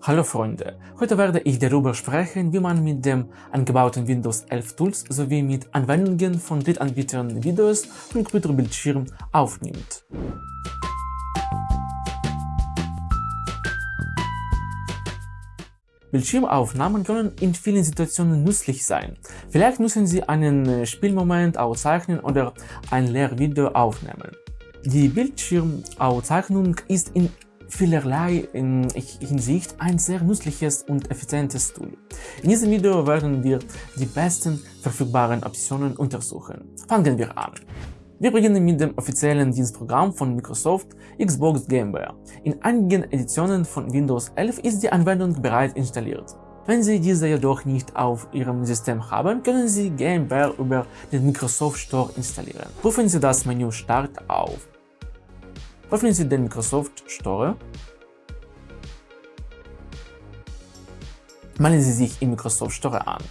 Hallo Freunde, heute werde ich darüber sprechen, wie man mit dem eingebauten Windows 11 Tools sowie mit Anwendungen von Drittanbietern Videos vom Computerbildschirm aufnimmt. Bildschirmaufnahmen können in vielen Situationen nützlich sein. Vielleicht müssen Sie einen Spielmoment aufzeichnen oder ein Lehrvideo aufnehmen. Die Bildschirmaufzeichnung ist in vielerlei Hinsicht ein sehr nützliches und effizientes Tool. In diesem Video werden wir die besten verfügbaren Optionen untersuchen. Fangen wir an. Wir beginnen mit dem offiziellen Dienstprogramm von Microsoft Xbox Gameware. In einigen Editionen von Windows 11 ist die Anwendung bereits installiert. Wenn Sie diese jedoch nicht auf Ihrem System haben, können Sie Gameware über den Microsoft Store installieren. Rufen Sie das Menü Start auf. Öffnen Sie den Microsoft Store. Melden Sie sich im Microsoft Store an.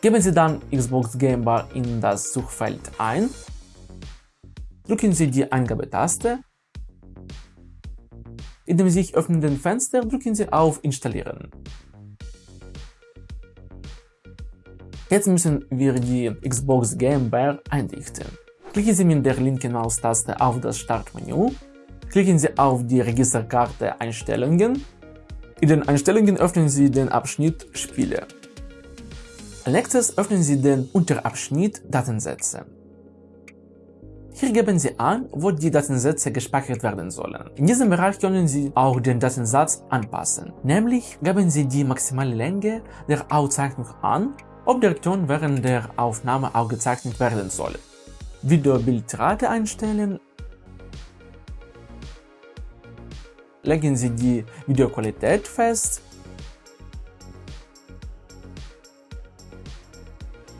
Geben Sie dann Xbox Game Bar in das Suchfeld ein. Drücken Sie die Eingabetaste. In dem sich öffnenden Fenster drücken Sie auf Installieren. Jetzt müssen wir die Xbox Game Bar einrichten. Klicken Sie mit der linken Maustaste auf das Startmenü, klicken Sie auf die Registerkarte Einstellungen. In den Einstellungen öffnen Sie den Abschnitt Spiele. Als nächstes öffnen Sie den Unterabschnitt Datensätze. Hier geben Sie an, wo die Datensätze gespeichert werden sollen. In diesem Bereich können Sie auch den Datensatz anpassen. Nämlich geben Sie die maximale Länge der Aufzeichnung an, ob der Ton während der Aufnahme aufgezeichnet werden soll. Videobildrate einstellen. Legen Sie die Videoqualität fest.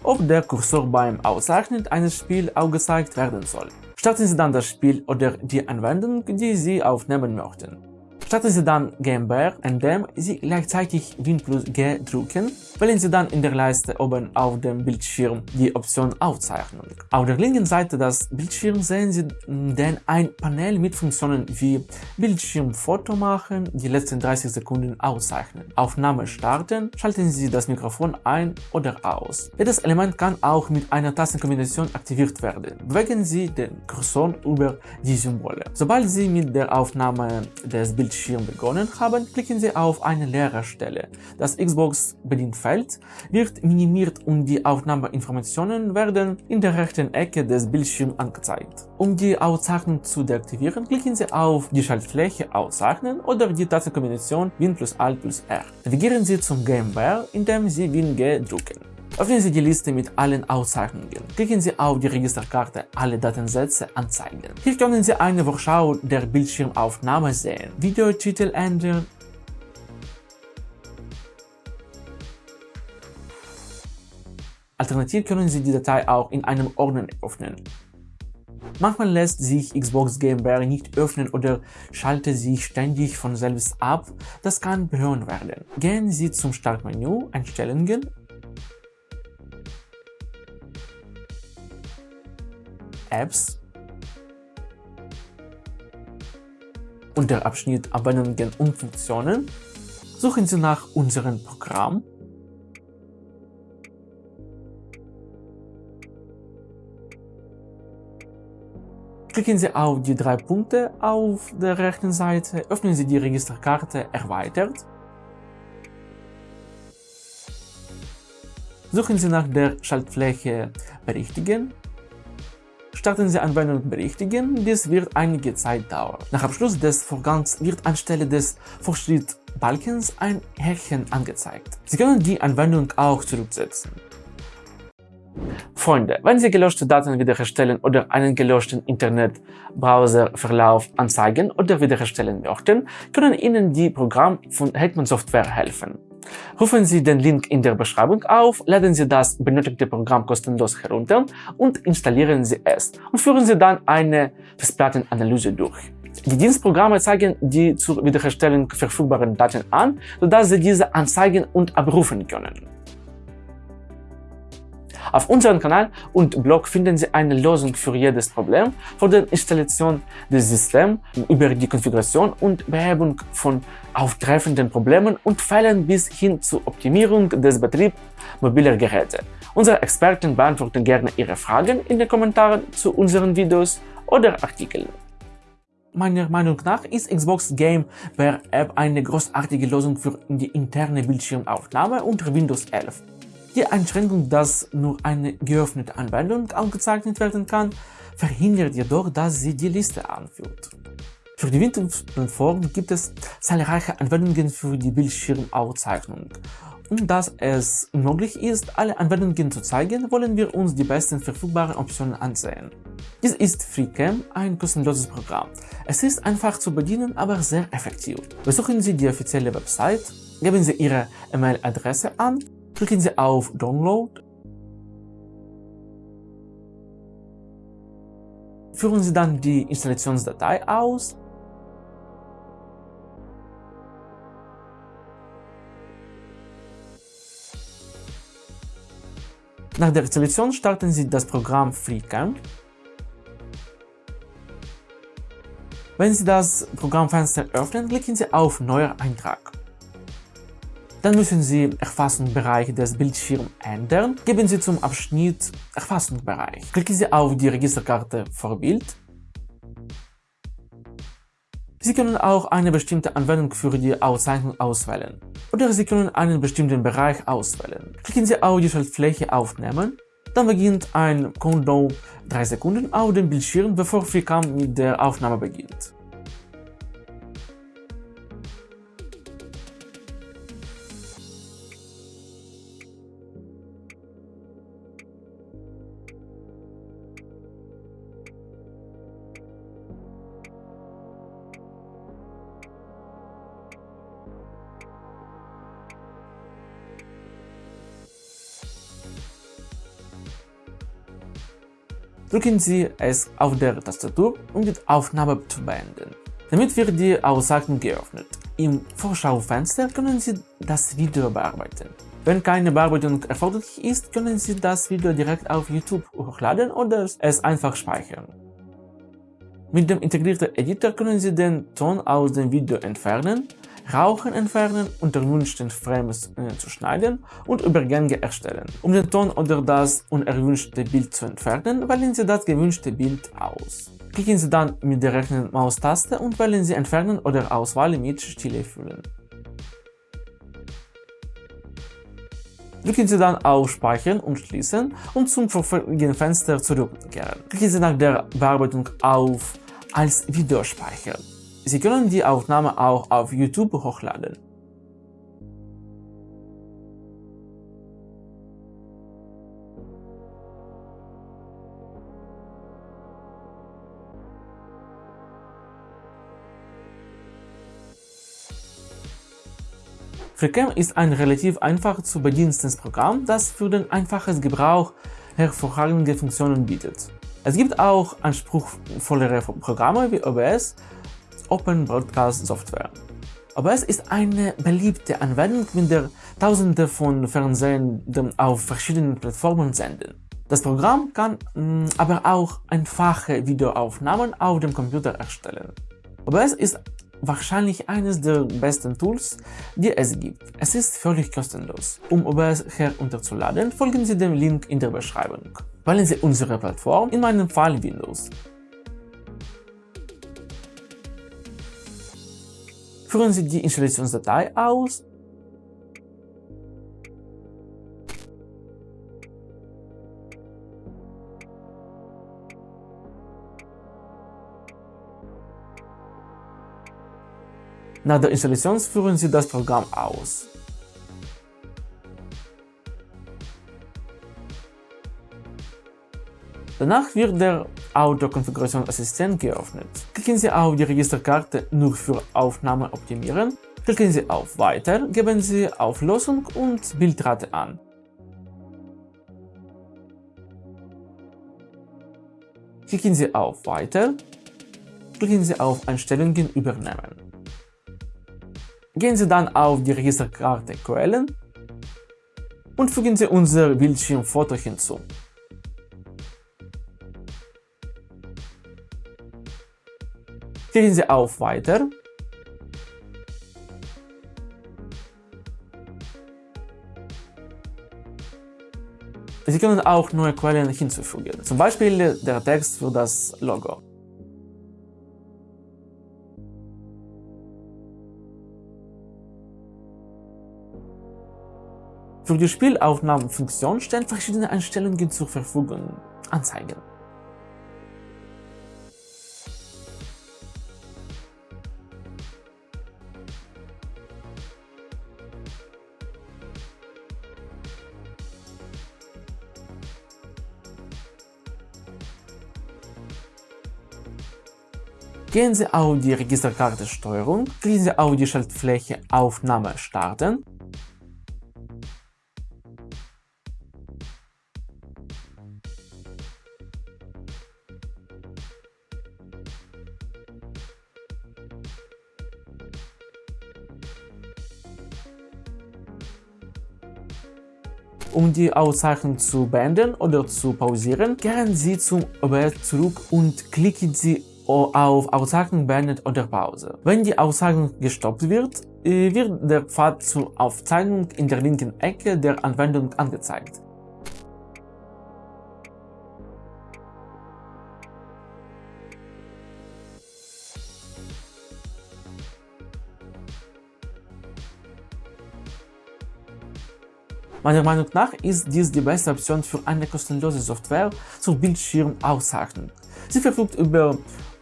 Ob der Kursor beim Auszeichnen eines Spiels aufgezeigt werden soll. Starten Sie dann das Spiel oder die Anwendung, die Sie aufnehmen möchten. Starten Sie dann Gameware, indem Sie gleichzeitig Win plus G drücken. Wählen Sie dann in der Leiste oben auf dem Bildschirm die Option Aufzeichnung. Auf der linken Seite des Bildschirms sehen Sie dann ein Panel mit Funktionen wie Bildschirmfoto machen, die letzten 30 Sekunden auszeichnen, Aufnahme starten, schalten Sie das Mikrofon ein oder aus. Jedes Element kann auch mit einer Tastenkombination aktiviert werden. Bewegen Sie den Cursor über die Symbole. Sobald Sie mit der Aufnahme des Bildschirms Bildschirm begonnen haben, klicken Sie auf eine leere Stelle. Das Xbox-Bedienfeld wird minimiert und die Aufnahmeinformationen werden in der rechten Ecke des Bildschirms angezeigt. Um die Auszeichnung zu deaktivieren, klicken Sie auf die Schaltfläche Auszeichnen oder die Tastenkombination Win plus Alt plus R. Navigieren Sie zum Gameware, indem Sie Win G drücken. Öffnen Sie die Liste mit allen Auszeichnungen. Klicken Sie auf die Registerkarte Alle Datensätze anzeigen. Hier können Sie eine Vorschau der Bildschirmaufnahme sehen, Videotitel ändern, Alternativ können Sie die Datei auch in einem Ordner öffnen. Manchmal lässt sich Xbox Game Bar nicht öffnen oder schaltet sich ständig von selbst ab, das kann behören werden. Gehen Sie zum Startmenü, Einstellungen. Apps. Unter Abschnitt Anwendungen und Funktionen. Suchen Sie nach unserem Programm Klicken Sie auf die drei Punkte auf der rechten Seite, öffnen Sie die Registerkarte Erweitert, suchen Sie nach der Schaltfläche Berichtigen starten Sie Anwendung berichtigen, dies wird einige Zeit dauern. Nach Abschluss des Vorgangs wird anstelle des Fortschrittbalkens ein Härchen angezeigt. Sie können die Anwendung auch zurücksetzen. Freunde, wenn Sie gelöschte Daten wiederherstellen oder einen gelöschten Internetbrowserverlauf anzeigen oder wiederherstellen möchten, können Ihnen die Programme von Hetman Software helfen. Rufen Sie den Link in der Beschreibung auf, laden Sie das benötigte Programm kostenlos herunter und installieren Sie es und führen Sie dann eine Festplattenanalyse durch. Die Dienstprogramme zeigen die zur Wiederherstellung verfügbaren Daten an, sodass Sie diese anzeigen und abrufen können. Auf unserem Kanal und Blog finden Sie eine Lösung für jedes Problem, von der Installation des Systems über die Konfiguration und Behebung von auftreffenden Problemen und Fällen bis hin zur Optimierung des Betriebs mobiler Geräte. Unsere Experten beantworten gerne Ihre Fragen in den Kommentaren zu unseren Videos oder Artikeln. Meiner Meinung nach ist Xbox Game Bear App eine großartige Lösung für die interne Bildschirmaufnahme unter Windows 11. Die Einschränkung, dass nur eine geöffnete Anwendung aufgezeichnet werden kann, verhindert jedoch, dass sie die Liste anführt. Für die Windows-Plattform gibt es zahlreiche Anwendungen für die Bildschirmaufzeichnung. Um dass es unmöglich ist, alle Anwendungen zu zeigen, wollen wir uns die besten verfügbaren Optionen ansehen. Dies ist FreeCam, ein kostenloses Programm. Es ist einfach zu bedienen, aber sehr effektiv. Besuchen Sie die offizielle Website, geben Sie Ihre E-Mail-Adresse an, klicken Sie auf Download, führen Sie dann die Installationsdatei aus. Nach der Installation starten Sie das Programm FreeCam Wenn Sie das Programmfenster öffnen, klicken Sie auf Neuer Eintrag. Dann müssen Sie Erfassungsbereich des Bildschirms ändern. Geben Sie zum Abschnitt Erfassungsbereich. Klicken Sie auf die Registerkarte Vorbild. Sie können auch eine bestimmte Anwendung für die Auszeichnung auswählen. Oder Sie können einen bestimmten Bereich auswählen. Klicken Sie auf die Schaltfläche Aufnehmen dann beginnt ein Countdown 3 Sekunden auf dem Bildschirm, bevor FreeCam mit der Aufnahme beginnt. Drücken Sie es auf der Tastatur, um die Aufnahme zu beenden. Damit wird die Aussagen geöffnet. Im Vorschaufenster können Sie das Video bearbeiten. Wenn keine Bearbeitung erforderlich ist, können Sie das Video direkt auf YouTube hochladen oder es einfach speichern. Mit dem integrierten Editor können Sie den Ton aus dem Video entfernen Rauchen entfernen, unter unerwünschten Frames äh, zu schneiden und Übergänge erstellen. Um den Ton oder das unerwünschte Bild zu entfernen, wählen Sie das gewünschte Bild aus. Klicken Sie dann mit der rechten Maustaste und wählen Sie Entfernen oder Auswahl mit Stille füllen. Drücken Sie dann auf Speichern und Schließen und zum vorherigen Fenster zurückkehren. Klicken Sie nach der Bearbeitung auf Als Video speichern. Sie können die Aufnahme auch auf YouTube hochladen. FreeCam ist ein relativ einfach zu bedienendes Programm, das für den einfachen Gebrauch hervorragende Funktionen bietet. Es gibt auch anspruchsvollere Programme wie OBS Open Broadcast Software. OBS ist eine beliebte Anwendung, mit der Tausende von Fernsehenden auf verschiedenen Plattformen senden. Das Programm kann mh, mm, aber auch einfache Videoaufnahmen auf dem Computer erstellen. OBS ist wahrscheinlich eines der besten Tools, die es gibt. Es ist völlig kostenlos. Um OBS herunterzuladen, folgen Sie dem Link in der Beschreibung. Wählen Sie unsere Plattform, in meinem Fall Windows. Führen Sie die Installationsdatei aus Nach der Installation führen Sie das Programm aus. Danach wird der Autokonfigurationsassistent geöffnet. Klicken Sie auf die Registerkarte Nur für Aufnahme optimieren, klicken Sie auf Weiter, geben Sie Auflösung und Bildrate an. Klicken Sie auf Weiter, klicken Sie auf Einstellungen übernehmen. Gehen Sie dann auf die Registerkarte Quellen und fügen Sie unser Bildschirmfoto hinzu. Klicken Sie auf Weiter Sie können auch neue Quellen hinzufügen, zum Beispiel der Text für das Logo. Für die Spielaufnahmefunktion stellen verschiedene Einstellungen zur Verfügung. Anzeigen. Gehen Sie auf die Registerkarte Steuerung, klicken Sie auf die Schaltfläche Aufnahme starten. Um die Auszeichnung zu beenden oder zu pausieren, kehren Sie zum OBS zurück und klicken Sie auf Auszeichnung beendet oder Pause. Wenn die Auszeichnung gestoppt wird, äh, wird der Pfad zur Aufzeichnung in der linken Ecke der Anwendung angezeigt. Meiner Meinung nach ist dies die beste Option für eine kostenlose Software zur Bildschirmauszeichnung. Sie verfügt über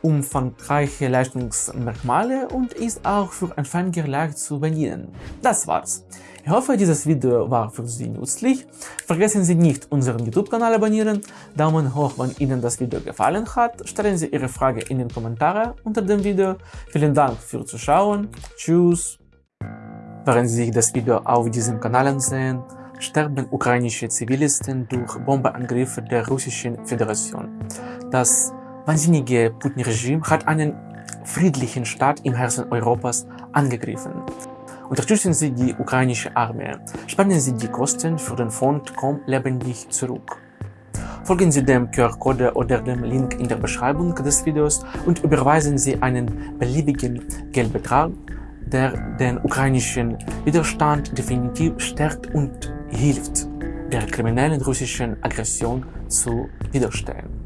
umfangreiche Leistungsmerkmale und ist auch für Anfänger leicht zu bedienen. Das war's. Ich hoffe, dieses Video war für Sie nützlich. Vergessen Sie nicht, unseren YouTube-Kanal abonnieren, Daumen hoch, wenn Ihnen das Video gefallen hat, stellen Sie Ihre Frage in den Kommentaren unter dem Video. Vielen Dank fürs Zuschauen, Tschüss! Während Sie sich das Video auf diesem Kanal ansehen, sterben ukrainische Zivilisten durch Bombenangriffe der Russischen Föderation. Das wahnsinnige Putin-Regime hat einen friedlichen Staat im Herzen Europas angegriffen. Unterstützen Sie die ukrainische Armee. Spenden Sie die Kosten für den Fond Komm lebendig zurück. Folgen Sie dem QR-Code oder dem Link in der Beschreibung des Videos und überweisen Sie einen beliebigen Geldbetrag, der den ukrainischen Widerstand definitiv stärkt und hilft, der kriminellen russischen Aggression zu widerstehen.